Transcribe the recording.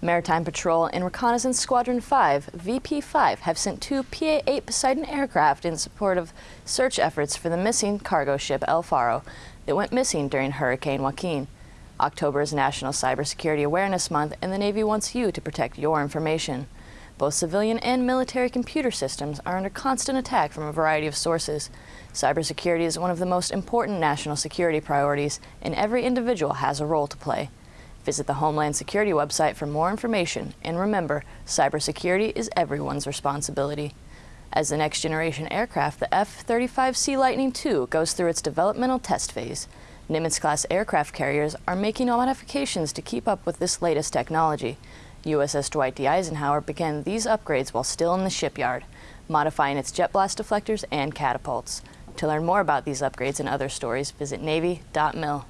Maritime Patrol and Reconnaissance Squadron 5, VP-5, have sent two PA-8 Poseidon aircraft in support of search efforts for the missing cargo ship El Faro that went missing during Hurricane Joaquin. October is National Cybersecurity Awareness Month, and the Navy wants you to protect your information. Both civilian and military computer systems are under constant attack from a variety of sources. Cybersecurity is one of the most important national security priorities, and every individual has a role to play. Visit the Homeland Security website for more information, and remember, cybersecurity is everyone's responsibility. As the next generation aircraft, the F-35C Lightning II goes through its developmental test phase. Nimitz-class aircraft carriers are making modifications to keep up with this latest technology. USS Dwight D. Eisenhower began these upgrades while still in the shipyard, modifying its jet blast deflectors and catapults. To learn more about these upgrades and other stories, visit Navy.mil.